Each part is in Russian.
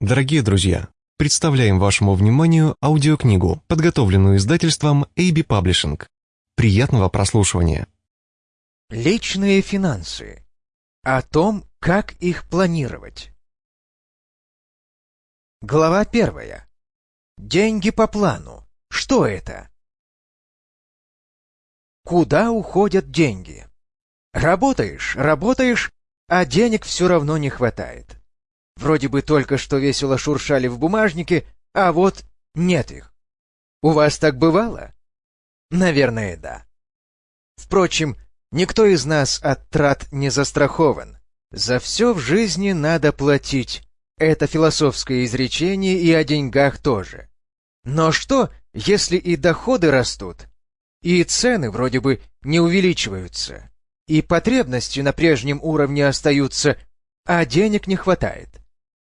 Дорогие друзья, представляем вашему вниманию аудиокнигу, подготовленную издательством AB Publishing. Приятного прослушивания. Личные финансы. О том, как их планировать. Глава первая. Деньги по плану. Что это? Куда уходят деньги? Работаешь, работаешь, а денег все равно не хватает. Вроде бы только что весело шуршали в бумажнике, а вот нет их. У вас так бывало? Наверное, да. Впрочем, никто из нас от трат не застрахован. За все в жизни надо платить. Это философское изречение и о деньгах тоже. Но что, если и доходы растут, и цены вроде бы не увеличиваются, и потребности на прежнем уровне остаются, а денег не хватает?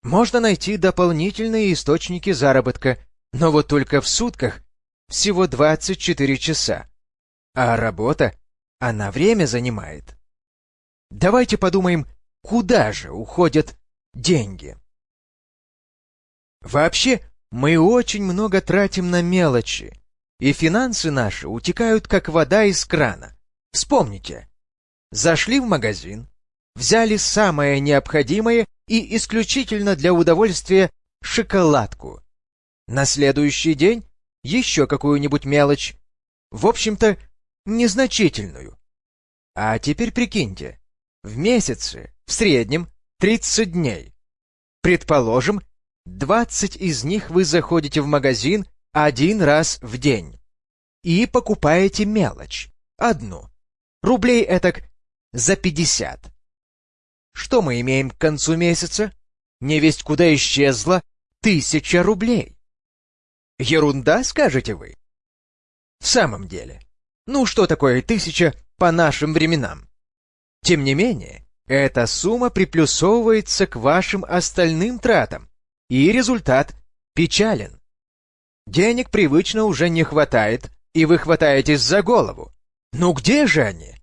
Можно найти дополнительные источники заработка, но вот только в сутках всего 24 часа. А работа, она время занимает. Давайте подумаем, куда же уходят деньги. Вообще, мы очень много тратим на мелочи, и финансы наши утекают как вода из крана. Вспомните, зашли в магазин, взяли самое необходимое и исключительно для удовольствия шоколадку. На следующий день еще какую-нибудь мелочь. В общем-то, незначительную. А теперь прикиньте, в месяце, в среднем, 30 дней. Предположим, 20 из них вы заходите в магазин один раз в день. И покупаете мелочь, одну. Рублей этак за 50. Что мы имеем к концу месяца? Невесть куда исчезла тысяча рублей. Ерунда, скажете вы? В самом деле, ну что такое тысяча по нашим временам? Тем не менее, эта сумма приплюсовывается к вашим остальным тратам, и результат печален. Денег привычно уже не хватает, и вы хватаетесь за голову. Ну где же они?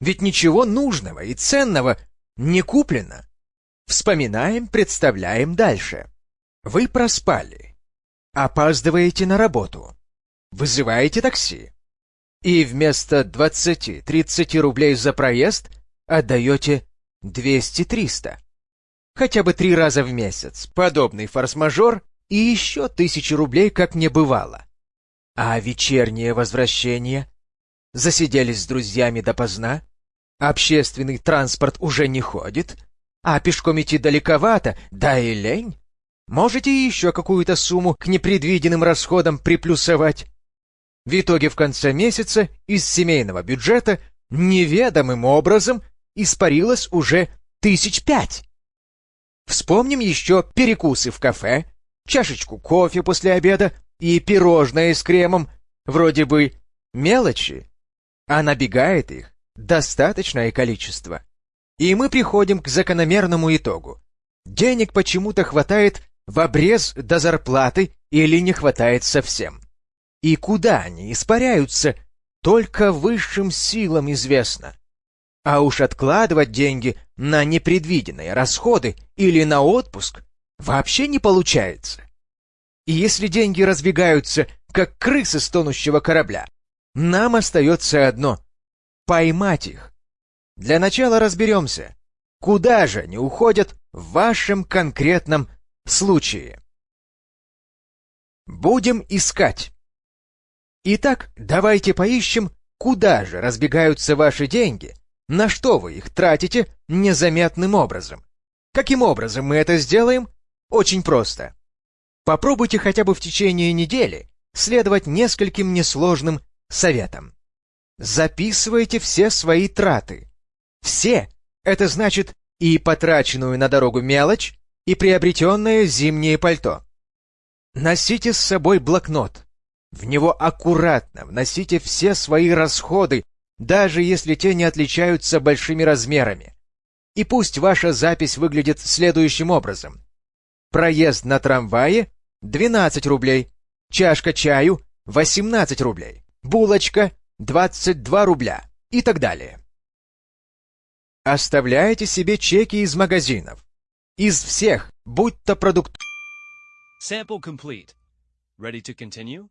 Ведь ничего нужного и ценного не куплено. Вспоминаем, представляем дальше. Вы проспали. Опаздываете на работу. Вызываете такси. И вместо 20-30 рублей за проезд отдаете 200-300. Хотя бы три раза в месяц. Подобный форс-мажор и еще тысячи рублей как не бывало. А вечернее возвращение? Засиделись с друзьями допоздна? Общественный транспорт уже не ходит, а пешком идти далековато, да и лень. Можете еще какую-то сумму к непредвиденным расходам приплюсовать. В итоге в конце месяца из семейного бюджета неведомым образом испарилось уже тысяч пять. Вспомним еще перекусы в кафе, чашечку кофе после обеда и пирожное с кремом. Вроде бы мелочи, а набегает их достаточное количество. И мы приходим к закономерному итогу. Денег почему-то хватает в обрез до зарплаты или не хватает совсем. И куда они испаряются, только высшим силам известно. А уж откладывать деньги на непредвиденные расходы или на отпуск вообще не получается. И если деньги разбегаются, как крысы с тонущего корабля, нам остается одно поймать их. Для начала разберемся, куда же они уходят в вашем конкретном случае. Будем искать. Итак, давайте поищем, куда же разбегаются ваши деньги, на что вы их тратите незаметным образом. Каким образом мы это сделаем? Очень просто. Попробуйте хотя бы в течение недели следовать нескольким несложным советам. Записывайте все свои траты. Все. Это значит и потраченную на дорогу мелочь, и приобретенное зимнее пальто. Носите с собой блокнот. В него аккуратно вносите все свои расходы, даже если те не отличаются большими размерами. И пусть ваша запись выглядит следующим образом. Проезд на трамвае — 12 рублей, чашка чаю — 18 рублей, булочка 22 рубля и так далее. Оставляете себе чеки из магазинов. Из всех, будь то продукт Sample complete. Ready to continue?